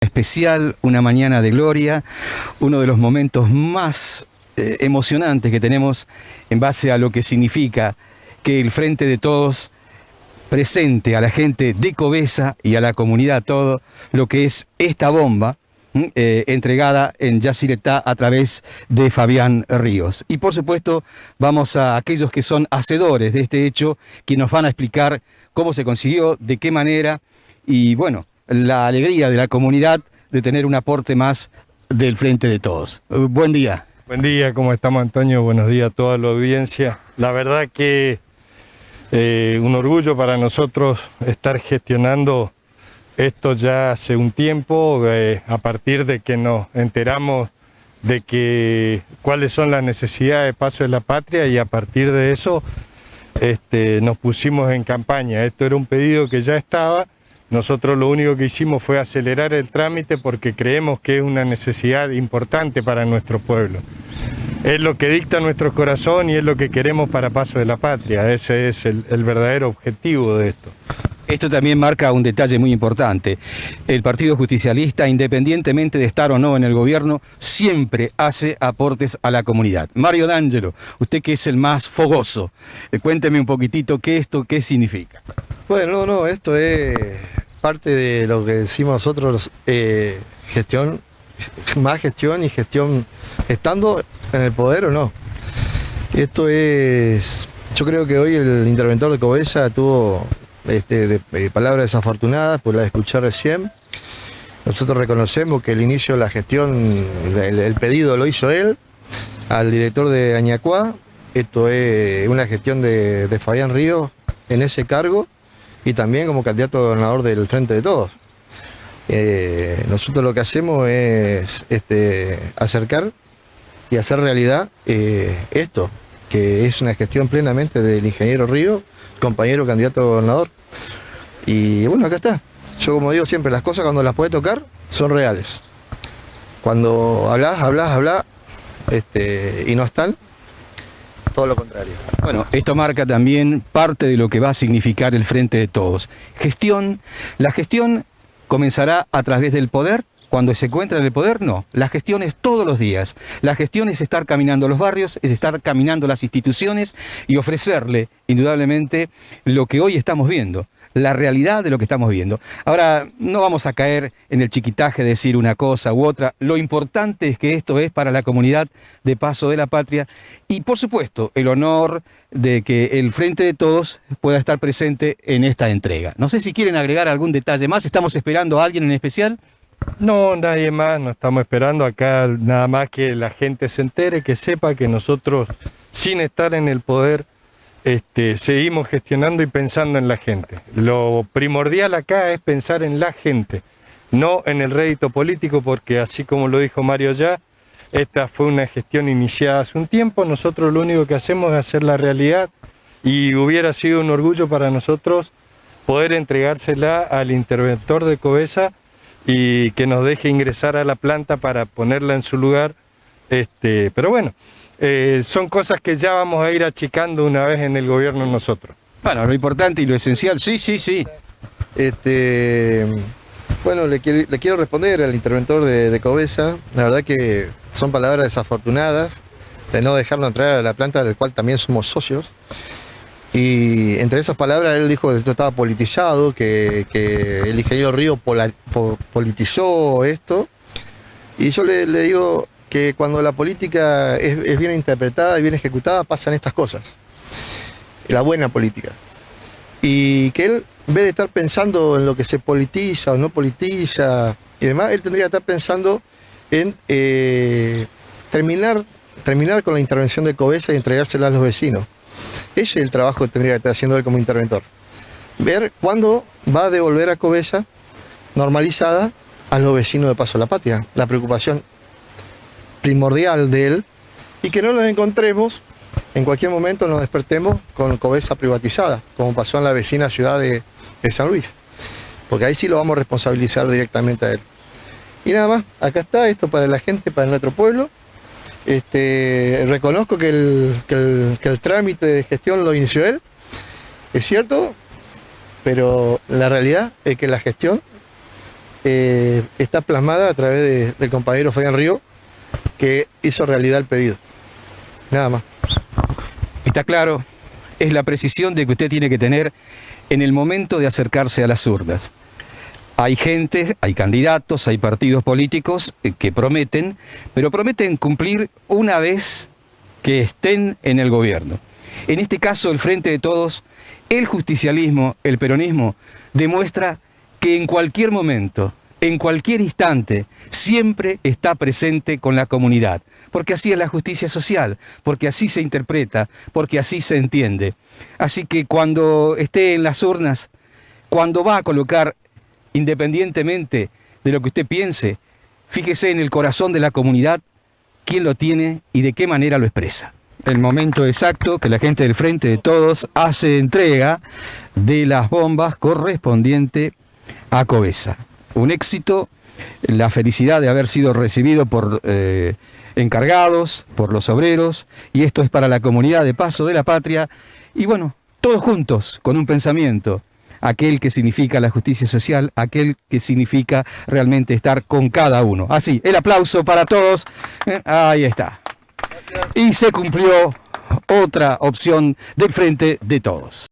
especial, una mañana de gloria, uno de los momentos más eh, emocionantes que tenemos en base a lo que significa que el Frente de Todos presente a la gente de Cobesa y a la comunidad todo lo que es esta bomba eh, entregada en Yacyretá a través de Fabián Ríos. Y por supuesto vamos a aquellos que son hacedores de este hecho, que nos van a explicar cómo se consiguió, de qué manera y bueno, la alegría de la comunidad de tener un aporte más del Frente de Todos. Eh, buen día. Buen día, ¿cómo estamos Antonio? Buenos días a toda la audiencia. La verdad que eh, un orgullo para nosotros estar gestionando esto ya hace un tiempo, eh, a partir de que nos enteramos de que cuáles son las necesidades de Paso de la Patria y a partir de eso este, nos pusimos en campaña. Esto era un pedido que ya estaba, nosotros lo único que hicimos fue acelerar el trámite porque creemos que es una necesidad importante para nuestro pueblo. Es lo que dicta nuestro corazón y es lo que queremos para Paso de la Patria. Ese es el, el verdadero objetivo de esto. Esto también marca un detalle muy importante. El Partido Justicialista, independientemente de estar o no en el gobierno, siempre hace aportes a la comunidad. Mario D'Angelo, usted que es el más fogoso, eh, cuénteme un poquitito qué esto, qué significa. Bueno, no, no, esto es parte de lo que decimos nosotros, eh, gestión, más gestión y gestión estando en el poder o no. Esto es, yo creo que hoy el interventor de Cobesa tuvo este, de, eh, palabras desafortunadas, pues la escuché recién. Nosotros reconocemos que el inicio de la gestión, el, pedido lo hizo él, al director de Añacuá. Esto es una gestión de, Fabián Ríos en ese cargo y también como candidato a gobernador del Frente de Todos. Eh, nosotros lo que hacemos es este, acercar y hacer realidad eh, esto, que es una gestión plenamente del ingeniero Río, compañero candidato a gobernador. Y bueno, acá está. Yo como digo siempre, las cosas cuando las puedes tocar son reales. Cuando hablas, hablas, hablas este, y no están, todo lo contrario. Bueno, esto marca también parte de lo que va a significar el Frente de Todos. Gestión, la gestión comenzará a través del poder, cuando se encuentra en el poder, no. La gestión es todos los días. La gestión es estar caminando los barrios, es estar caminando las instituciones y ofrecerle, indudablemente, lo que hoy estamos viendo la realidad de lo que estamos viendo. Ahora, no vamos a caer en el chiquitaje de decir una cosa u otra. Lo importante es que esto es para la comunidad de Paso de la Patria y, por supuesto, el honor de que el Frente de Todos pueda estar presente en esta entrega. No sé si quieren agregar algún detalle más. ¿Estamos esperando a alguien en especial? No, nadie más, no estamos esperando acá nada más que la gente se entere, que sepa que nosotros, sin estar en el poder, este, seguimos gestionando y pensando en la gente. Lo primordial acá es pensar en la gente, no en el rédito político, porque así como lo dijo Mario ya, esta fue una gestión iniciada hace un tiempo, nosotros lo único que hacemos es hacer la realidad y hubiera sido un orgullo para nosotros poder entregársela al interventor de Cobesa y que nos deje ingresar a la planta para ponerla en su lugar. Este, pero bueno, eh, son cosas que ya vamos a ir achicando una vez en el gobierno nosotros. Bueno, lo importante y lo esencial, sí, sí, sí. Este, bueno, le quiero, responder al interventor de, de, Cobesa. La verdad que son palabras desafortunadas de no dejarlo entrar a la planta del cual también somos socios. Y entre esas palabras él dijo que esto estaba politizado, que, el ingeniero Río politizó esto. Y yo le, digo que cuando la política es, bien interpretada y bien ejecutada pasan estas cosas. La buena política. Y que él, en vez de estar pensando en lo que se politiza o no politiza y demás, él tendría que estar pensando en eh, terminar, terminar con la intervención de Cobesa y entregársela a los vecinos. Ese es el trabajo que tendría que estar haciendo él como interventor. Ver cuándo va a devolver a Cobesa normalizada a los vecinos de Paso a la Patria. La preocupación primordial de él y que no nos encontremos, en cualquier momento nos despertemos con Cobesa privatizada, como pasó en la vecina ciudad de, de San Luis. Porque ahí sí lo vamos a responsabilizar directamente a él. Y nada más, acá está esto para la gente, para nuestro pueblo. Este, reconozco que el, trámite de gestión lo inició él, es cierto, pero la realidad es que la gestión eh, está plasmada a través de- del compañero Fabián Río, que hizo realidad el pedido. Nada más. Está claro, es la precisión de que usted tiene que tener en el momento de acercarse a las urnas. Hay gente, hay candidatos, hay partidos políticos eh, que prometen, pero prometen cumplir una vez que estén en el gobierno. En este caso, el Frente de Todos, el justicialismo, el peronismo, demuestra que en cualquier momento, en cualquier instante, siempre está presente con la comunidad. Porque así es la justicia social, porque así se interpreta, porque así se entiende. Así que cuando esté en las urnas, cuando va a colocar, independientemente de lo que usted piense, fíjese en el corazón de la comunidad quién lo tiene y de qué manera lo expresa. El momento exacto que la gente del Frente de Todos hace entrega de las bombas correspondiente a Cobesa. Un éxito, la felicidad de haber sido recibido por eh, encargados, por los obreros, y esto es para la comunidad de Paso de la Patria, y bueno, todos juntos, con un pensamiento, aquel que significa la justicia social, aquel que significa realmente estar con cada uno. Así, el aplauso para todos. Eh, Ahí está. Y se cumplió otra opción del frente de todos.